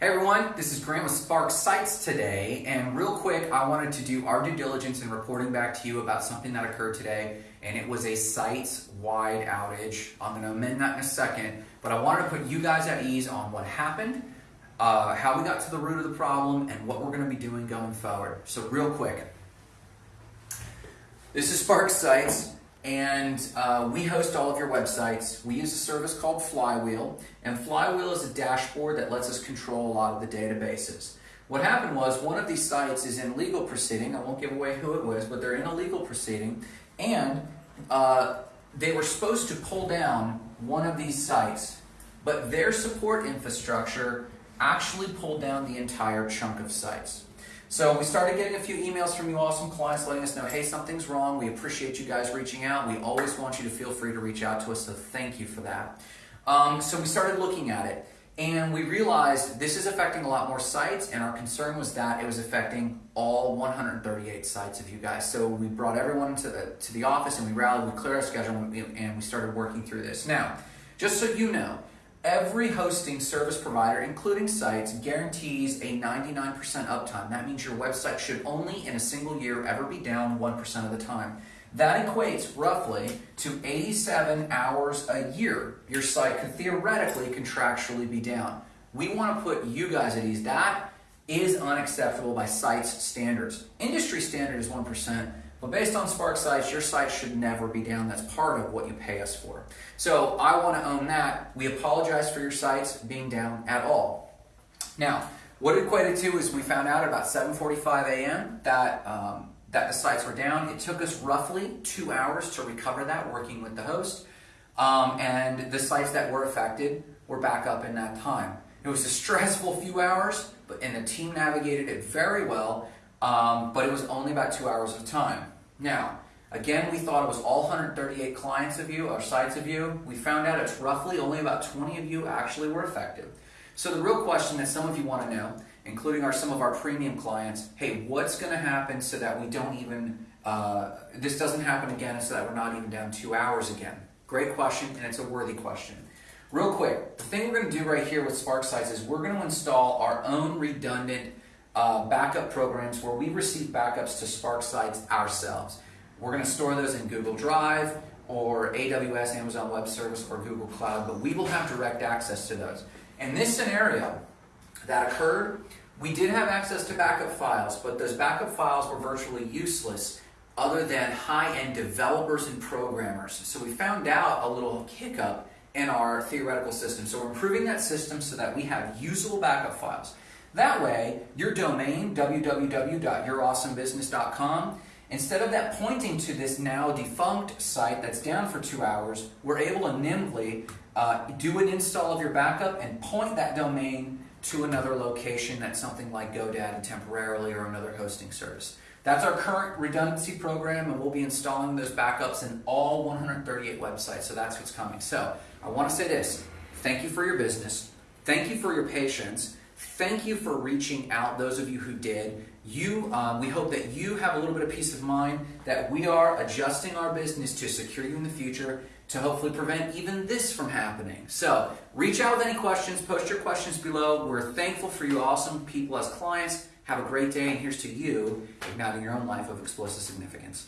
Hey everyone, this is Grant with Spark Sites today, and real quick, I wanted to do our due diligence in reporting back to you about something that occurred today, and it was a site-wide outage. I'm going to amend that in a second, but I wanted to put you guys at ease on what happened, uh, how we got to the root of the problem, and what we're going to be doing going forward. So real quick, this is Spark Sites and uh, we host all of your websites. We use a service called Flywheel, and Flywheel is a dashboard that lets us control a lot of the databases. What happened was one of these sites is in legal proceeding. I won't give away who it was, but they're in a legal proceeding, and uh, they were supposed to pull down one of these sites, but their support infrastructure actually pulled down the entire chunk of sites. So we started getting a few emails from you awesome clients letting us know, hey, something's wrong. We appreciate you guys reaching out. We always want you to feel free to reach out to us, so thank you for that. Um, so we started looking at it, and we realized this is affecting a lot more sites, and our concern was that it was affecting all 138 sites of you guys. So we brought everyone to the, to the office, and we rallied, we cleared our schedule, and we started working through this. Now, just so you know, Every hosting service provider, including sites, guarantees a 99% uptime. That means your website should only in a single year ever be down 1% of the time. That equates roughly to 87 hours a year. Your site could theoretically contractually be down. We want to put you guys at ease. That is unacceptable by sites standards. Industry standard is 1%. But based on Spark Sites, your site should never be down. That's part of what you pay us for. So I want to own that. We apologize for your sites being down at all. Now, what it equated to is we found out about 7.45 a.m. that um, that the sites were down. It took us roughly two hours to recover that working with the host. Um, and the sites that were affected were back up in that time. It was a stressful few hours, but and the team navigated it very well um, but it was only about two hours of time. Now, again, we thought it was all 138 clients of you or sites of you. We found out it's roughly only about 20 of you actually were affected. So the real question that some of you want to know, including our some of our premium clients, hey, what's going to happen so that we don't even, uh, this doesn't happen again so that we're not even down two hours again? Great question, and it's a worthy question. Real quick, the thing we're going to do right here with Spark Sites is we're going to install our own redundant uh, backup programs where we receive backups to Spark sites ourselves. We're going to store those in Google Drive or AWS, Amazon Web Service, or Google Cloud, but we will have direct access to those. In this scenario that occurred, we did have access to backup files, but those backup files were virtually useless other than high-end developers and programmers. So we found out a little hiccup in our theoretical system. So we're improving that system so that we have usable backup files. That way, your domain, www.yourawesomebusiness.com, instead of that pointing to this now defunct site that's down for two hours, we're able to nimbly uh, do an install of your backup and point that domain to another location that's something like GoDaddy temporarily or another hosting service. That's our current redundancy program and we'll be installing those backups in all 138 websites, so that's what's coming. So I want to say this, thank you for your business, thank you for your patience, Thank you for reaching out, those of you who did. You, um, we hope that you have a little bit of peace of mind that we are adjusting our business to secure you in the future to hopefully prevent even this from happening. So reach out with any questions, post your questions below. We're thankful for you awesome people as clients. Have a great day, and here's to you igniting your own life of explosive significance.